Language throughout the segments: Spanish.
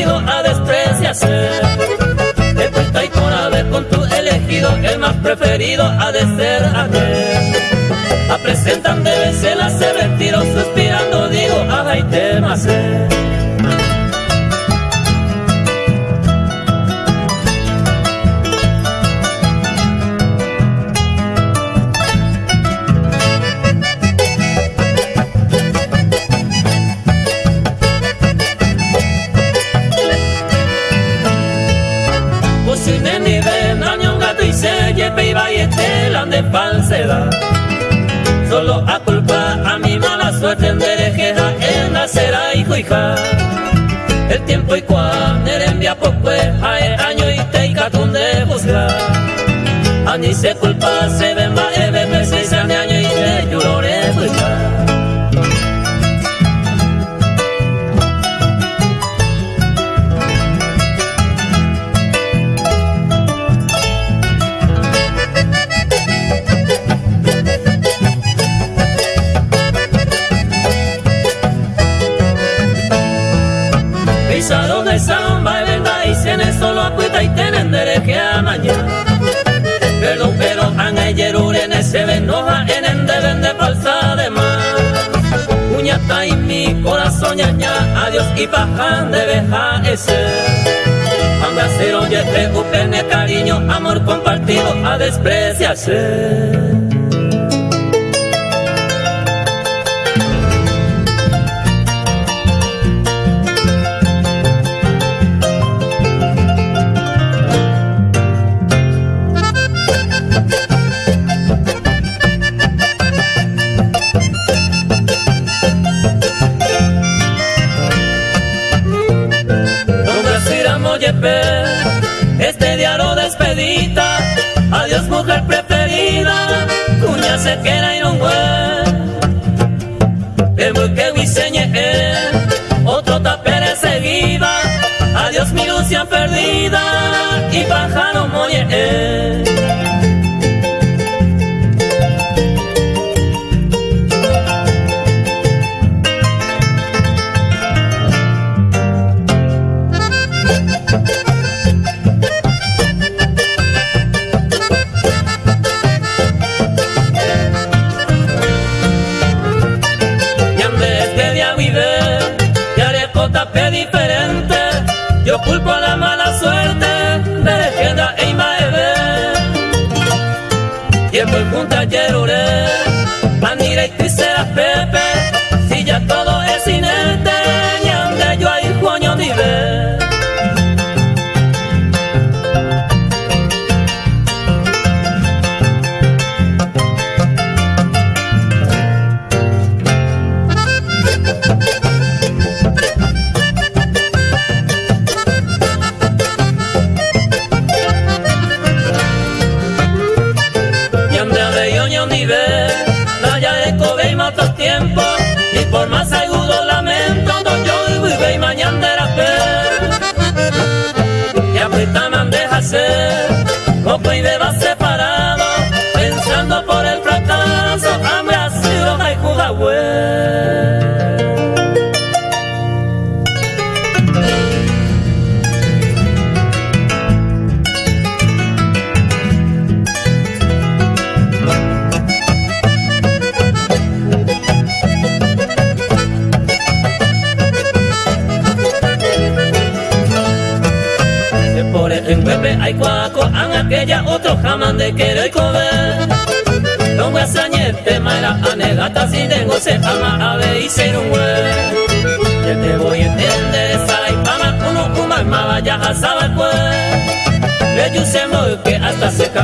elegido a despreciarse. Te cuenta y con haber con tu elegido, el más preferido a despreciarse. dice culpa se ve mal. equipajan de deja ese. Anda ser oye, te cariño, amor compartido a despreciarse. se queda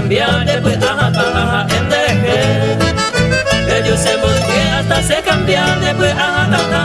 cambiarte, pues ajá, ajá, enderejé. Ellos se volvieron hasta se cambiarte, pues ajá, ajá.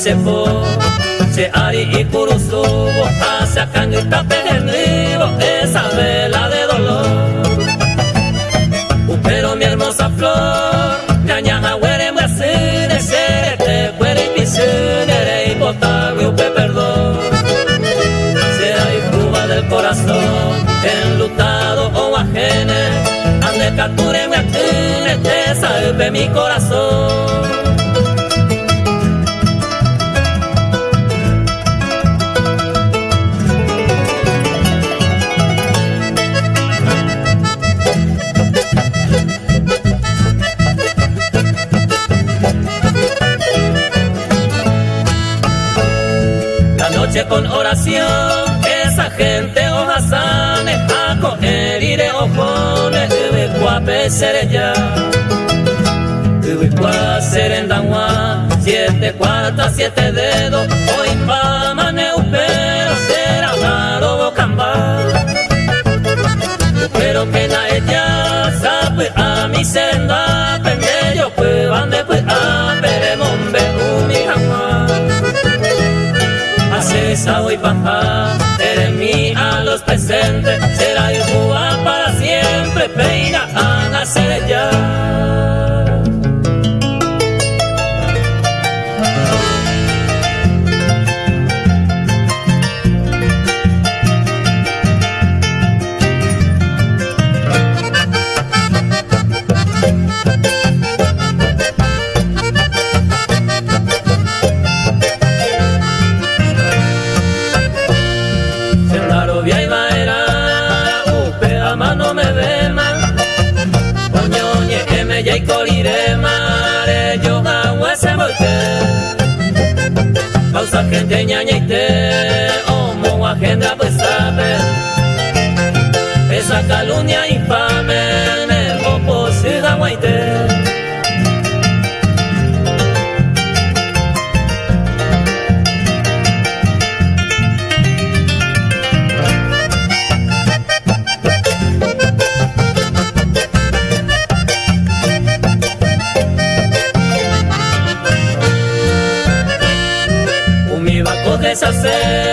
sepo se ari y curuzu pasa canguita perennivo esa vela de dolor. Pero mi hermosa flor cañaja huere muesene serete cuere y pisenere y botagüe upe perdón. Será y cuba del corazón enlutado o ajene ande capture me atene te salve mi corazón. con oración, esa gente ojasane, a coger y de ojones, ubicuape sereya, ubicua serendanwa, siete cuartas, siete dedos, hacer.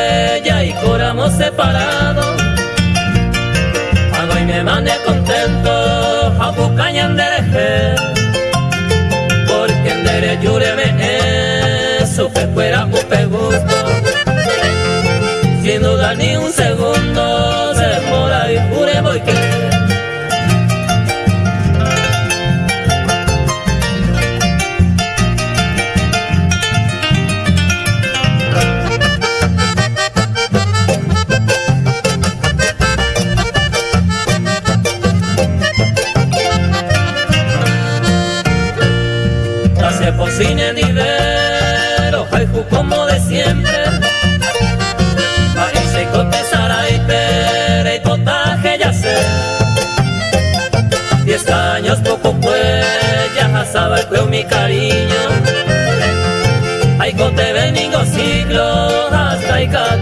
siglo God.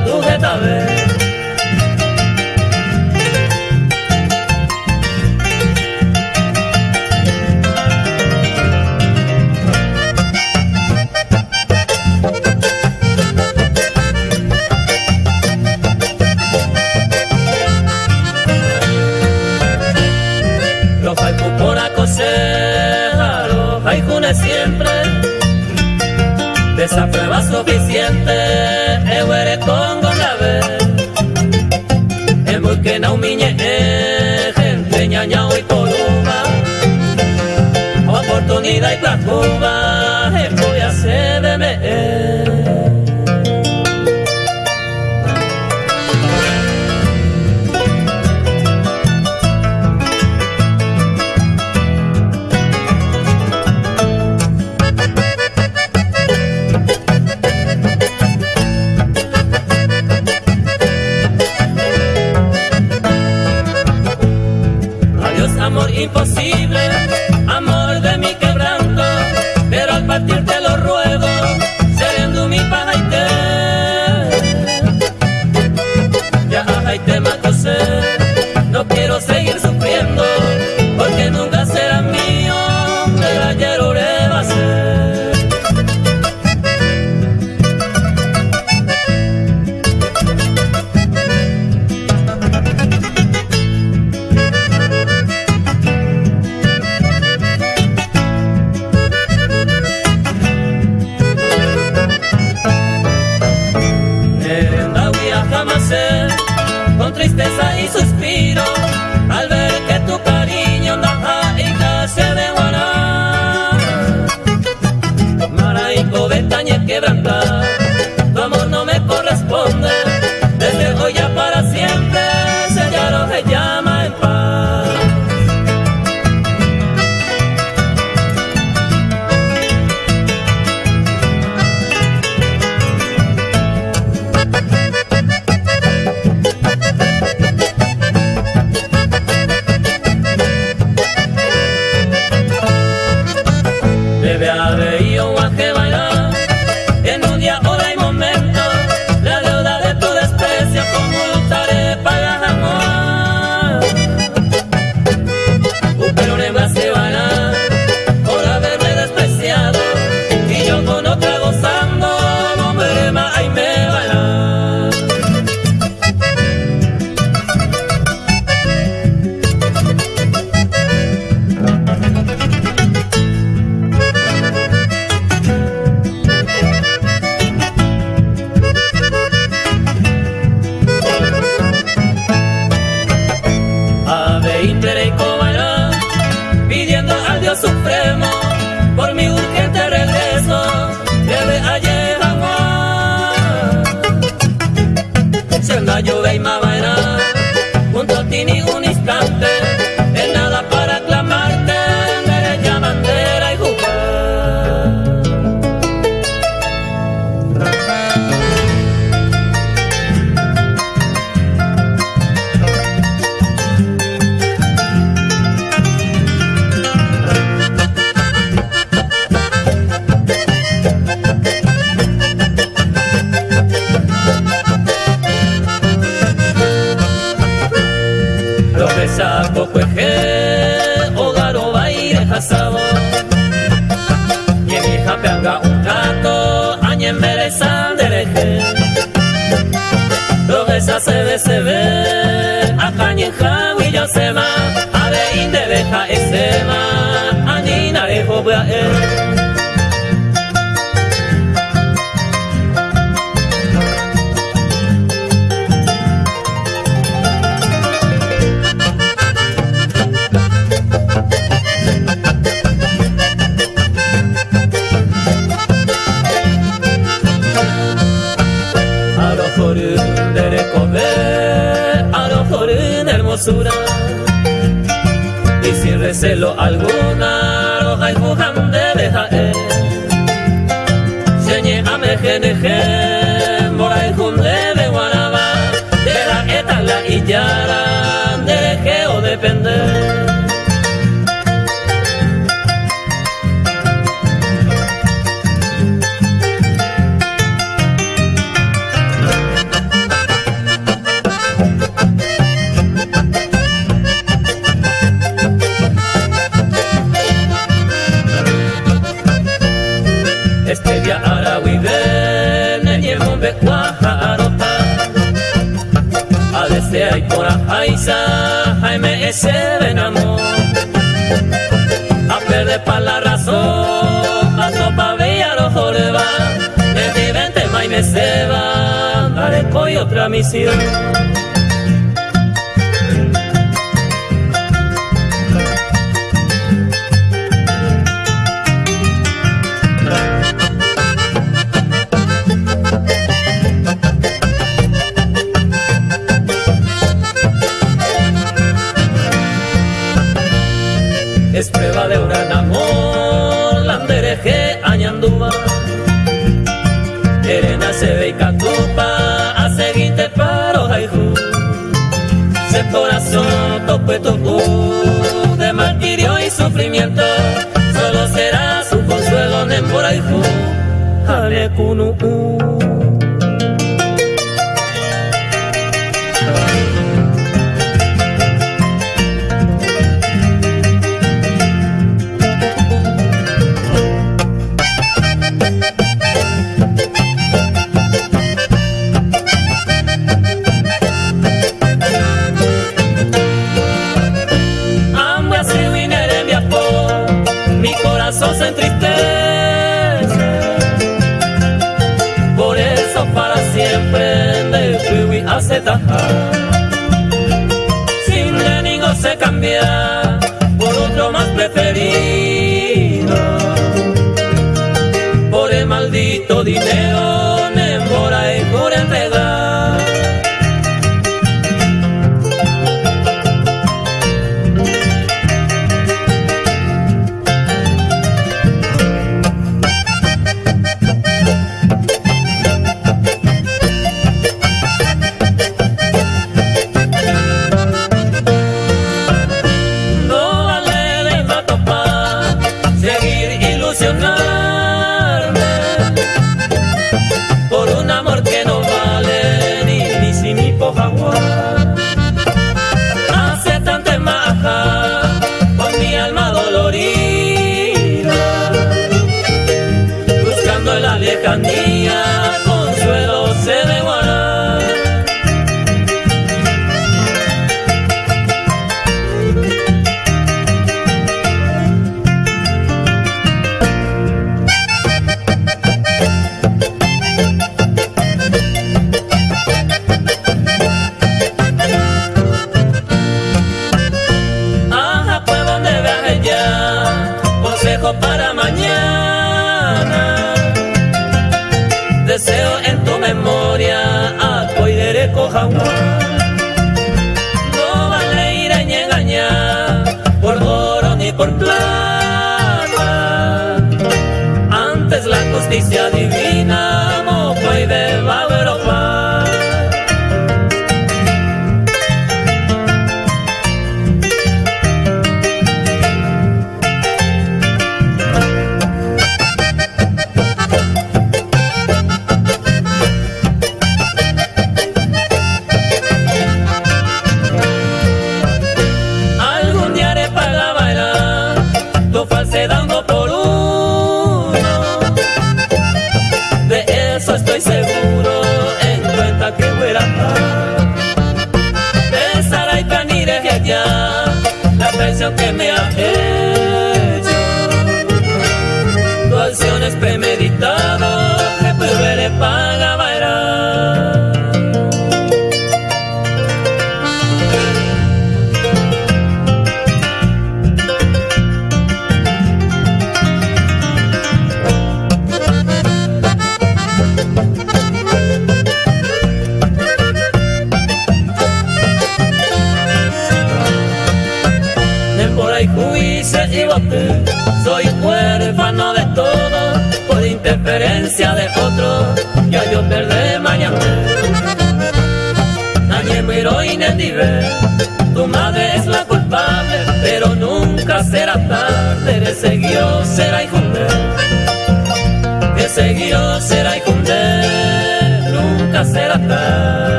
lopezako cueje, hogaro baire jasabo. Jemi japeanga un gato, añen berezan dereje. Lopeza se ve, se ve, acañen jawi ya se va, ave indebeja esema, anina rejo bea eh. suelo algo paisa, Jaime ese venamo. A perder pa' la razón, a sopa bella los jorba. El vivente Jaime se va, daré otra misión. simple.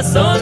Corazón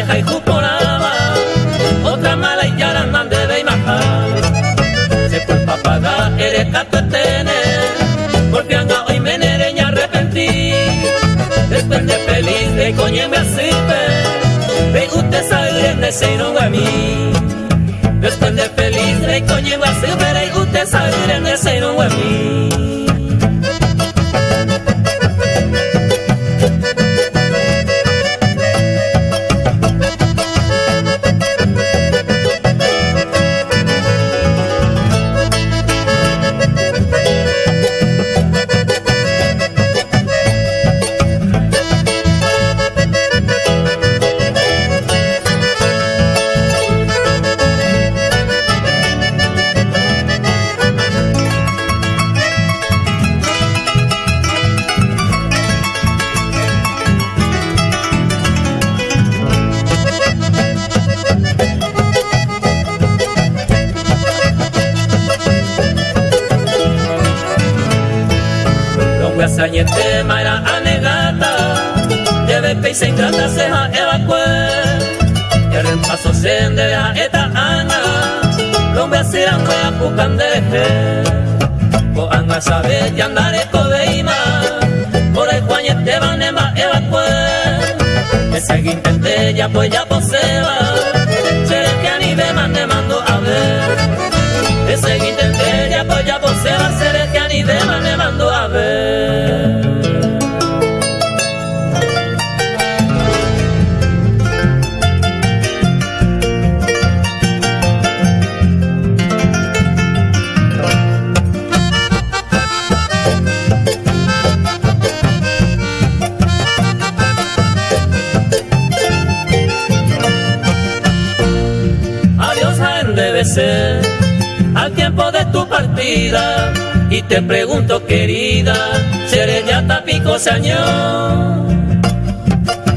sare, hay juporaba, otra mala y yaran de ve Se fue papaga, eres catetene, porque anga hoy me nereña arrepentí. Después de feliz, de coñe me asipe, de usted sabe de se a mí. Después de feliz, de coñe me asipe, de usted sabe de se a mí. Pukandeje Ko anga sabe yandare kobeima Por el juañete vanema evacue Ese intente ya pues ya poseba al tiempo de tu partida. Y te pregunto querida, seré ya tapico año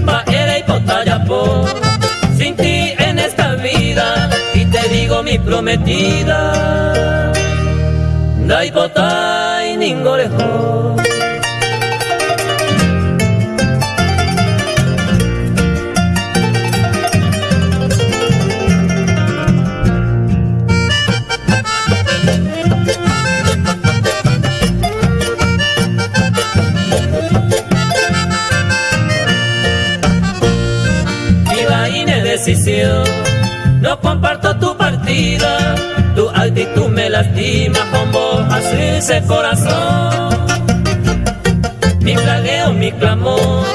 va y po sin ti en esta vida. Y te digo mi prometida, dai y ningorejo. No comparto tu partida, tu actitud me lastima con vos así ese corazón. Mi plagueo, mi clamor,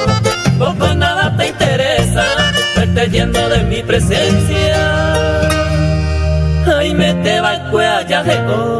poco nada te interesa, verte yendo de mi presencia. Ay, me te va el cuello de vos.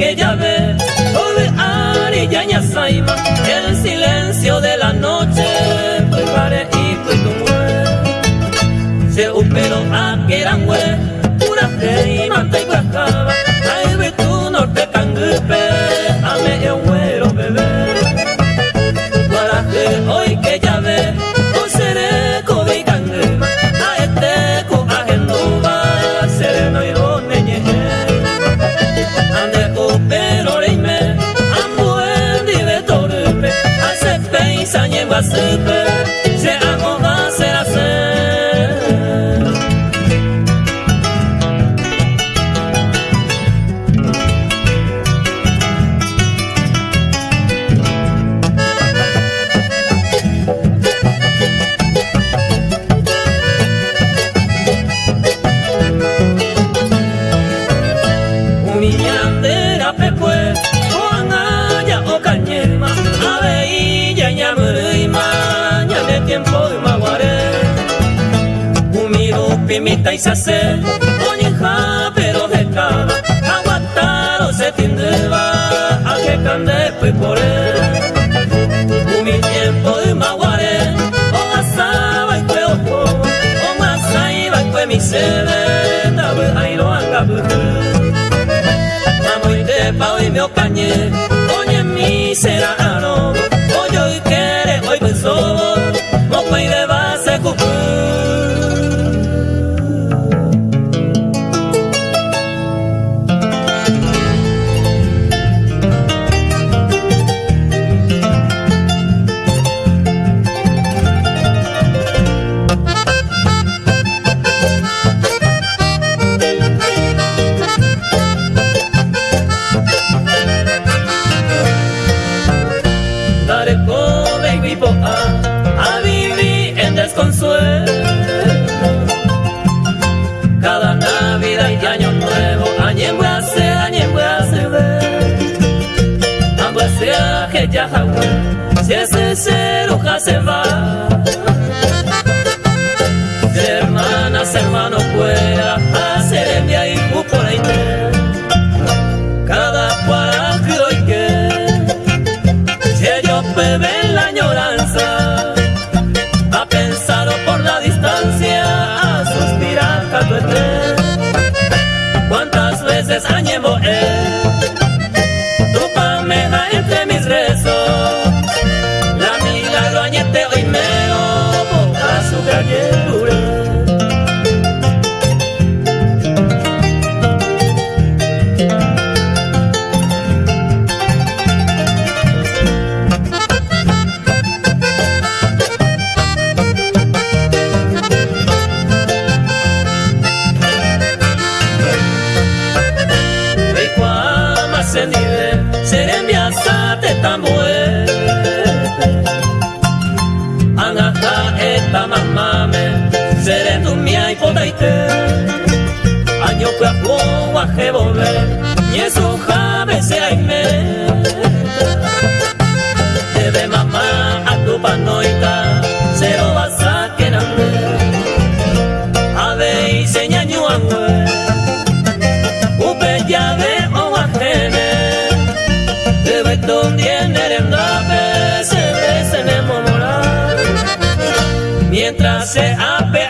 que ya said Mita isase, oninja pero jeca, aguantaro se tindeba, a que cande pues, y Mi tiempo de maguare, o asaba y cueoco, o masaiba y cue mi sede, tabe airo angabu. Pues, Mamoite pa hoy me ocañe, oñe mi será ah, aro. respecto tiene a veces tenemos moral mientras se apea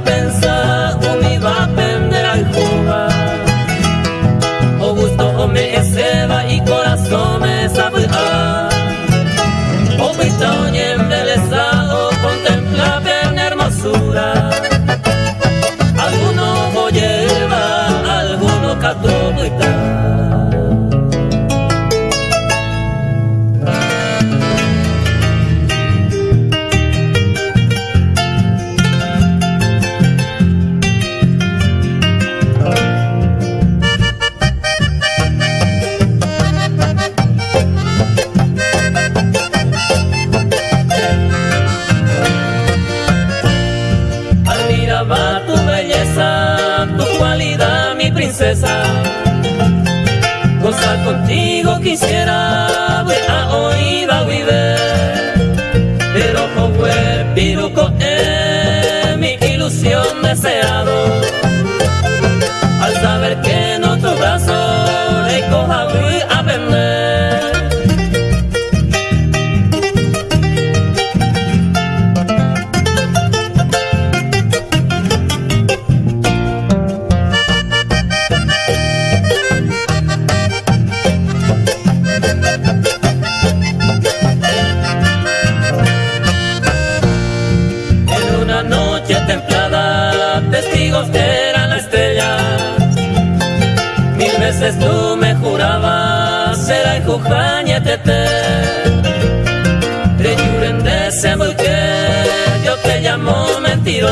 pensar.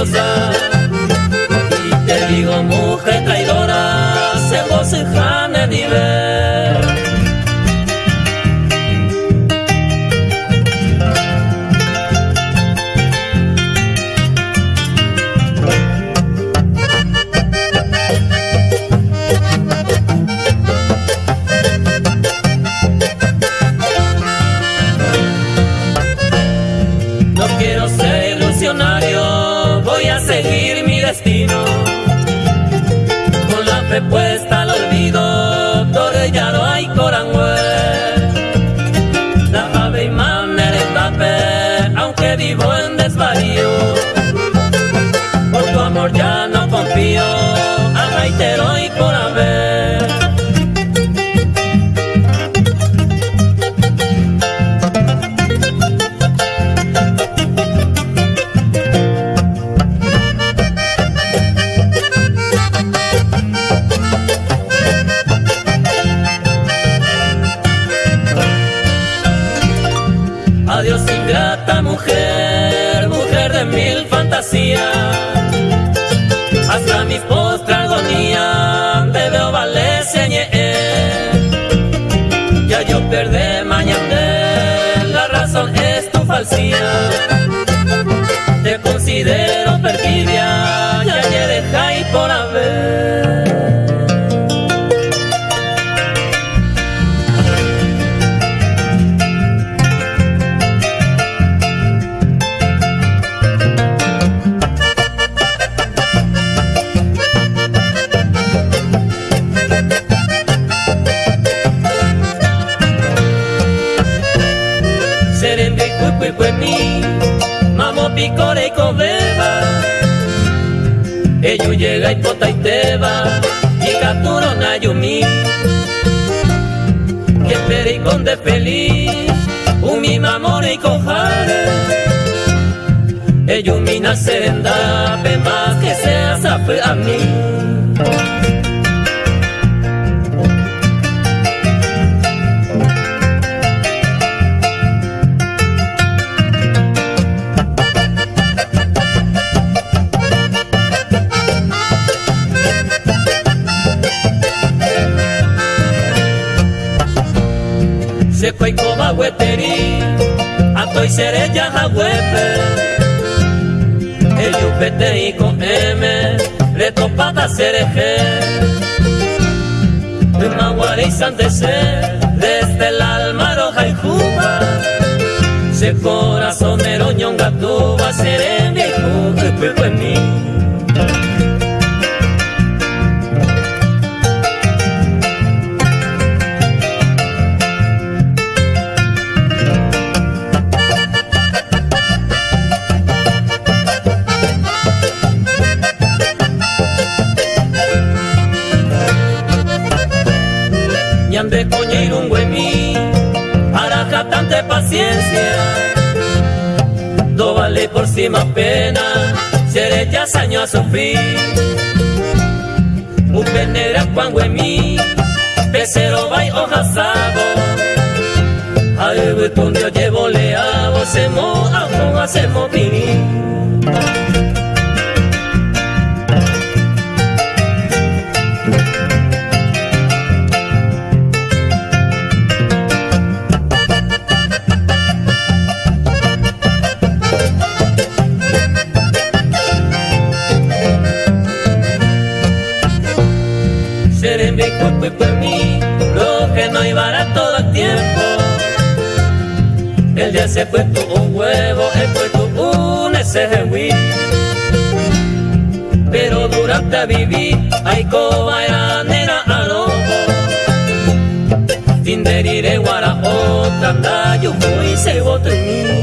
Y yumi. Que pericón de feliz, un mi mamor y cojare. Eyumi na serenda, más que sea a mí. Atoy serella jahuepe. El yupete y con M, le topata cereje. El maguare y desde el alma roja y juba. Se corazonero ñonga tuba, seré viejo, en mí. de coñir un mí para tanta paciencia. No vale por más pena, seré ya años a sufrir. Un negra cuan mí pesero vai hoja sabo. Al botón yo llevo leabo, se mo, a hacemos por El día se puesto un huevo, he puesto un SGW. Pero durante a vivir, hay coba era nena a lobo. Tinderire guara otra, yo fui se bote